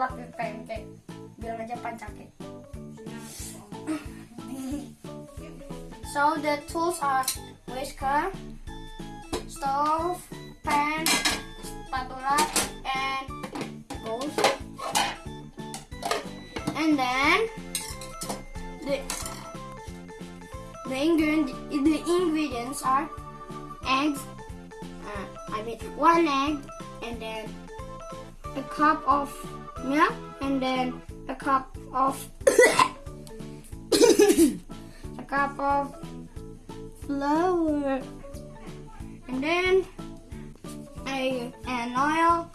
pakai pancake bilang aja pancake so the tools are whisker stove pan spatula and bowls and then the the the ingredients are eggs uh, I mean one egg and then a cup of milk and then a cup of a cup of flour. And then a an oil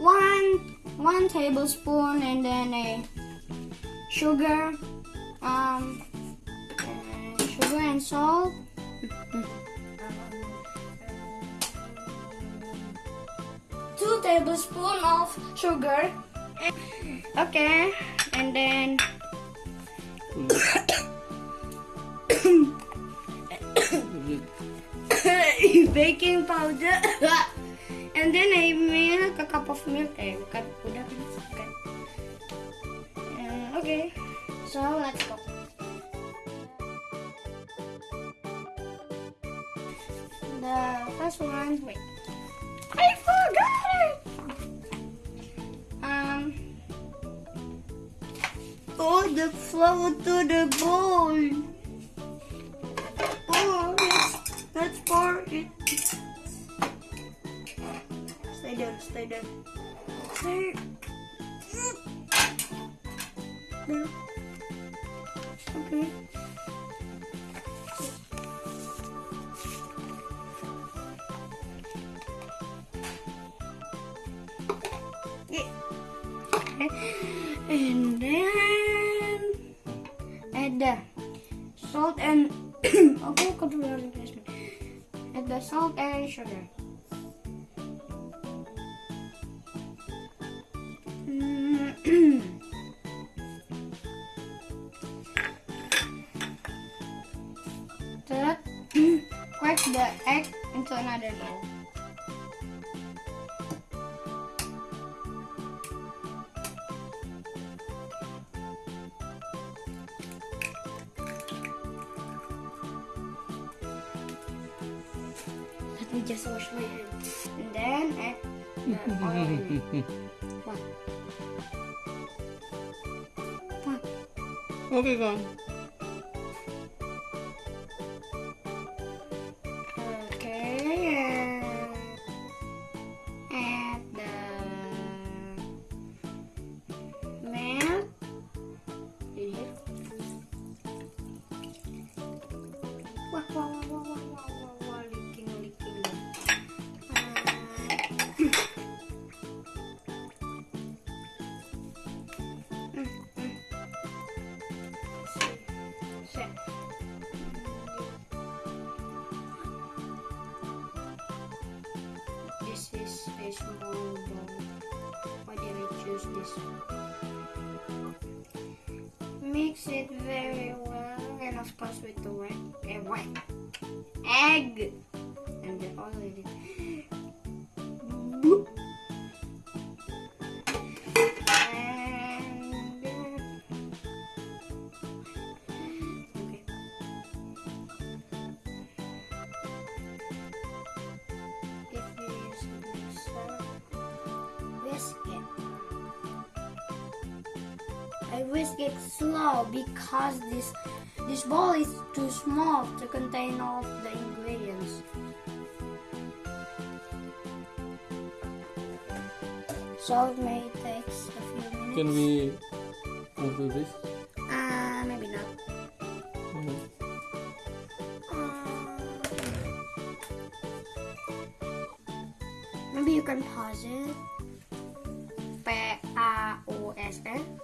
one one tablespoon and then a sugar um and sugar and salt two tablespoons of sugar. Okay and then baking powder. And then I milk a cup of milk. Eh bukan udah bukan. Uh, okay so let's go. The first one wait. I the flour to the bowl oh let's let's pour it Stay there, stay there. Stay. Okay. And then the salt and aku kedua harus Jasmine. Add the salt and sugar. Third, crack the egg into another bowl. Me just wash my hands. And then add the oil in it. What? What? Okay, go. Mix it very well, and of course with the wet, eh, egg. And the oil I whisk it slow because this this bowl is too small to contain all the ingredients. So it may take a few minutes. Can we move this? Uh, maybe not. Mhm. Uh, maybe you can pause it.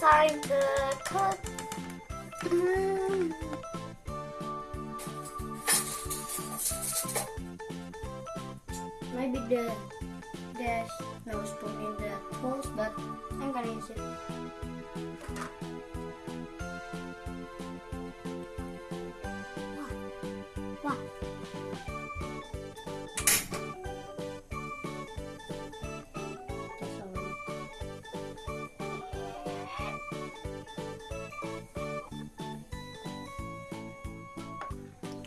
to cut. Mm. Maybe the there's no spoon in the tools, but I'm gonna use it.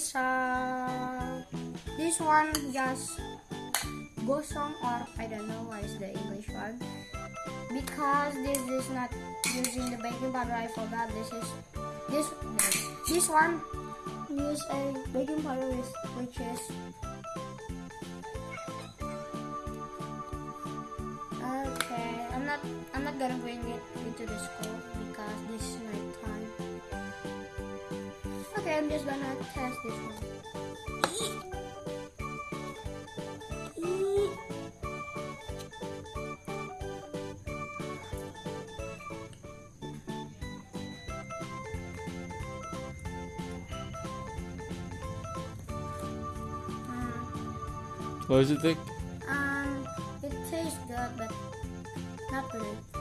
Okay, so this one just go gosong or I don't know why is the English one because this is not using the baking powder. I forgot this is this this one use a baking powder which is okay. I'm not I'm not gonna bring it into the school I'm just gonna test this one. What does it take? Um, it tastes good, but not really.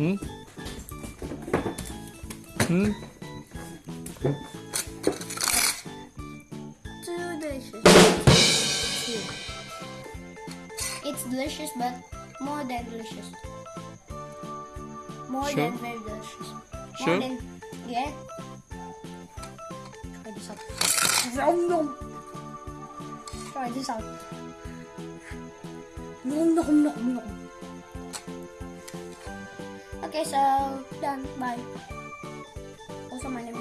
Hmm? Hmm? Too delicious. It's delicious, but more than delicious. More Sure? than very delicious. More Sure? than yeah. Try this out. Nom nom. Try this out. Nom nom nom nom. Okay, so done. Bye. Also, my name.